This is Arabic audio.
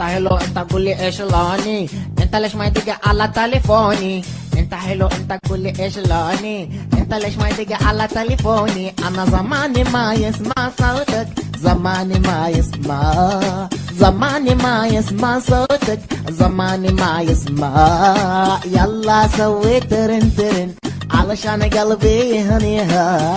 انت حلو انت قول لي إيش لوني انت ليش ما تيجي على تليفوني انت حلو انت قول لي إيش لوني انت ليش ما تيجي على تليفوني أنا زماني ما يسمع صوتك زماني ما يسمع زماني ما يسمع صوتك زماني ما يسمع يلا سوي ترن ترن علشان قلبي هنيها